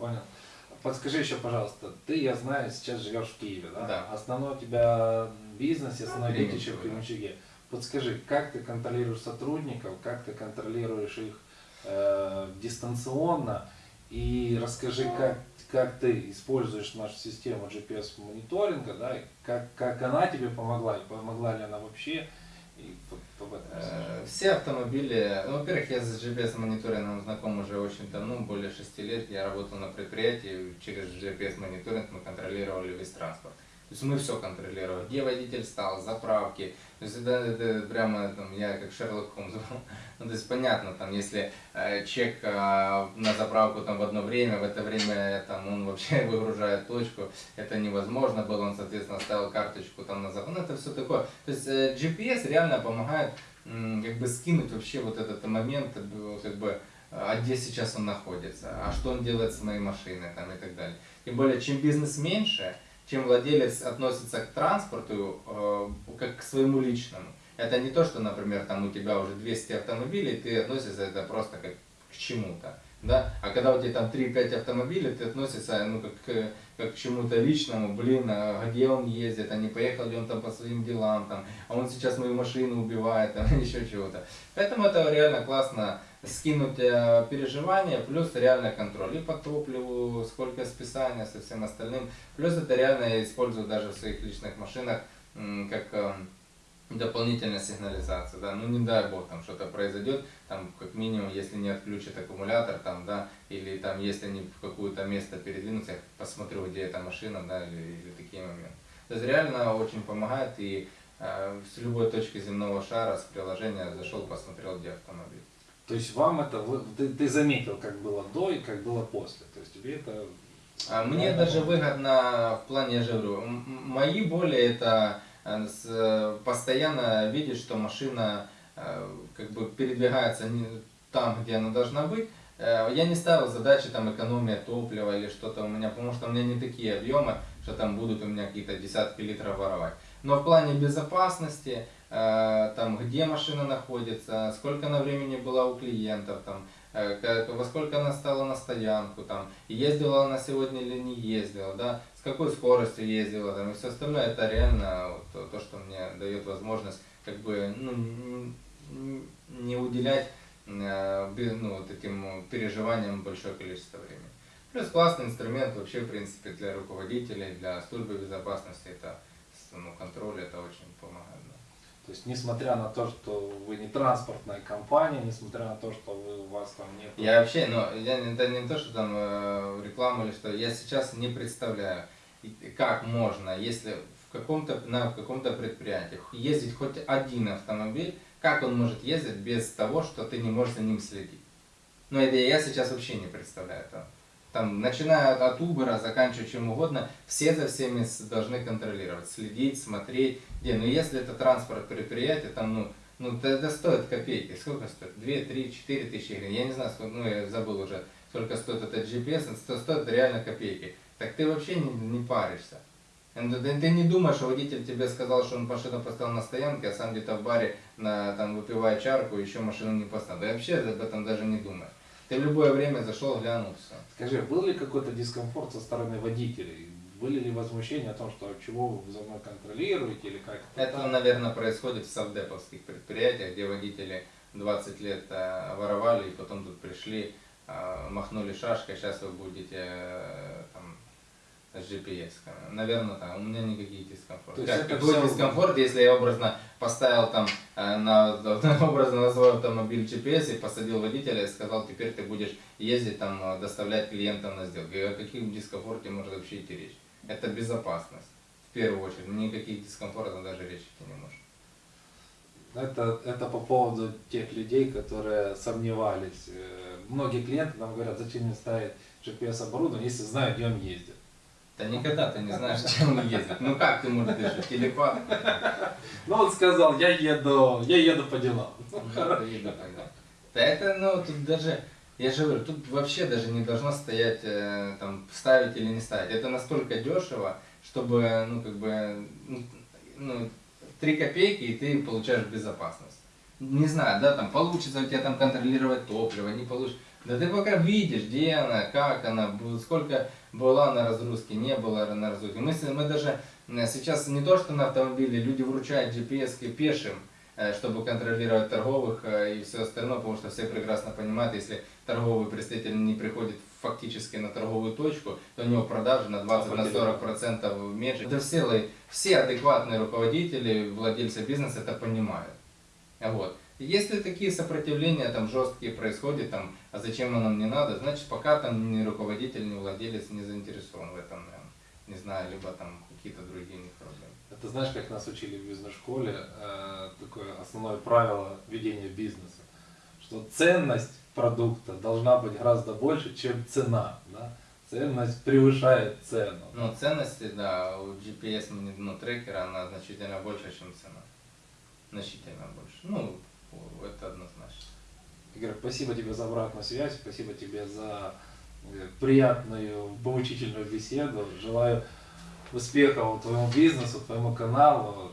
Понял. Подскажи еще, пожалуйста, ты, я знаю, сейчас живешь в Киеве, да? Да. Основной у тебя бизнес, основной детище в да. Кременчуге. Подскажи, как ты контролируешь сотрудников, как ты контролируешь их э, дистанционно, и расскажи, как, как ты используешь нашу систему GPS-мониторинга, да, и как, как она тебе помогла, и помогла ли она вообще, Э, Все автомобили, ну, во-первых, я с GPS-мониторингом знаком уже очень давно, более шести лет. Я работал на предприятии, через GPS-мониторинг мы контролировали весь транспорт. То есть мы все контролировали, где водитель стал, заправки. То есть это, это прямо там, я как Шерлок Холмс. Ну, то есть понятно, там, если э, чек э, на заправку там в одно время, в это время там, он вообще выгружает точку, это невозможно было, он, соответственно, ставил карточку там на заправку. Ну, это все такое. То есть э, GPS реально помогает м, как бы скинуть вообще вот этот момент, э, как бы, а где сейчас он находится, а что он делает с моей машиной там, и так далее. Тем более, чем бизнес меньше, чем владелец относится к транспорту э, как к своему личному. Это не то, что, например, там у тебя уже 200 автомобилей, ты относишься это просто как к чему-то. Да? А когда у тебя там 3-5 автомобилей, ты относишься ну, как, как к чему-то личному, блин, а где он ездит, а не поехал ли он там по своим делам, там, а он сейчас мою машину убивает, там, еще чего-то. Поэтому это реально классно скинуть э, переживания, плюс реально контроль и по топливу, сколько списания со всем остальным. Плюс это реально я использую даже в своих личных машинах как э, дополнительная сигнализация, да, ну не дай бог там что-то произойдет, там как минимум, если не отключат аккумулятор, там, да, или там, если они в какое-то место передвинутся, я посмотрю, где эта машина, да, или, или такие моменты. То есть реально очень помогает и э, с любой точки земного шара, с приложения зашел, посмотрел, где автомобиль. То есть вам это, вы- ты, ты заметил, как было до и как было после. То есть тебе это... А Мне даже выгодно в плане, я же говорю, мои боли это постоянно видеть, что машина э, как бы передвигается не там, где она должна быть. Э, Я не ставил задачи там экономия топлива или что-то у меня, потому что у меня не такие объемы, что там будут у меня какие-то десятки литров воровать. Но в плане безопасности, э, там где машина находится, сколько она времени была у клиентов, там, э, во сколько она стала на стоянку, там, ездила она сегодня или не ездила, да, с какой скоростью ездила, там, и все остальное, это реально вот то, то, что мне дает возможность как бы ну, не уделять э, ну, вот этим переживаниям большое количество времени. Плюс классный инструмент вообще, в принципе, для руководителей, для службы безопасности, это ну, контроль, это очень помогает. То есть, несмотря на то, что вы не транспортная компания, несмотря на то, что вы, у вас там нет... Я вообще, ну, я, это не то, что там э, реклама или что, я сейчас не представляю, как можно, если в каком-то, на каком-то предприятии ездить хоть один автомобиль, как он может ездить без того, что ты не можешь за ним следить. Ну, это я сейчас вообще не представляю этого. Там, начиная от, от Uber, заканчивая чем угодно, все за всеми должны контролировать, следить, смотреть. Где, ну, если это транспорт предприятия, там, ну, ну, это, стоит копейки. Сколько стоит? 2, 3, 4 тысячи гривен. Я не знаю, сколько, ну, я забыл уже, сколько стоит этот GPS, это стоит реально копейки. Так ты вообще не, не паришься. Ты не думаешь, что водитель тебе сказал, что он машину поставил на стоянке, а сам где-то в баре на, там, выпивая чарку, еще машину не поставил. Да вообще об этом даже не думаешь. Ты в любое время зашел, глянул, все. Скажи, был ли какой-то дискомфорт со стороны водителей? Были ли возмущения о том, что чего вы за мной контролируете или как Это, наверное, происходит в совдеповских предприятиях, где водители 20 лет э, воровали и потом тут пришли, э, махнули шашкой, сейчас вы будете э, GPS. Наверное, так. У меня никаких дискомфортов. То есть Как, это какой всё- дискомфорт, если я образно поставил там э, на, образно на свой автомобиль GPS и посадил водителя и сказал, теперь ты будешь ездить там, э, доставлять клиентам на сделку. И о каким дискомфорте может вообще идти речь? Это безопасность. В первую очередь. Никаких дискомфортов даже речи идти не может. Это, это по поводу тех людей, которые сомневались. Э, Многие клиенты нам говорят, зачем мне ставить GPS-оборудование, если знаю, где он ездит. Да никогда ты не знаешь, чем он ездит. Ну как ты можешь решить? Телепат? Ну, он сказал, я еду, я еду по делам. Ну, да, тогда. Да это, ну, тут даже, я же говорю, тут вообще даже не должно стоять, э, там, ставить или не ставить. Это настолько дешево, чтобы, ну, как бы, ну, 3 копейки, и ты получаешь безопасность. Не знаю, да, там, получится у тебя там контролировать топливо, не получится. Да ты пока видишь, где она, как она, сколько была на разгрузке, не было на разгрузке. Мы, мы даже э, сейчас не то, что на автомобиле, люди вручают GPS пешим, э, чтобы контролировать торговых э, и все остальное, потому что все прекрасно понимают, если торговый представитель не приходит фактически на торговую точку, то у него продажи на 20-40% процентов меньше. Это все, все адекватные руководители, владельцы бизнеса это понимают. Вот. Если такие сопротивления там жесткие происходят, там, а зачем оно нам не надо, значит пока там ни руководитель, ни владелец не заинтересован в этом, не знаю, либо там какие-то другие у них проблемы. Это знаешь, как нас учили в бизнес-школе, э, такое основное правило ведения бизнеса, что ценность продукта должна быть гораздо больше, чем цена. Да? Ценность превышает цену. Но ценности, да, у GPS мани- ну, трекера, она значительно больше, чем цена. Значительно больше. Ну, это однозначно. Игорь, спасибо тебе за обратную связь, спасибо тебе за э, приятную, поучительную беседу. Желаю успехов твоему бизнесу, твоему каналу.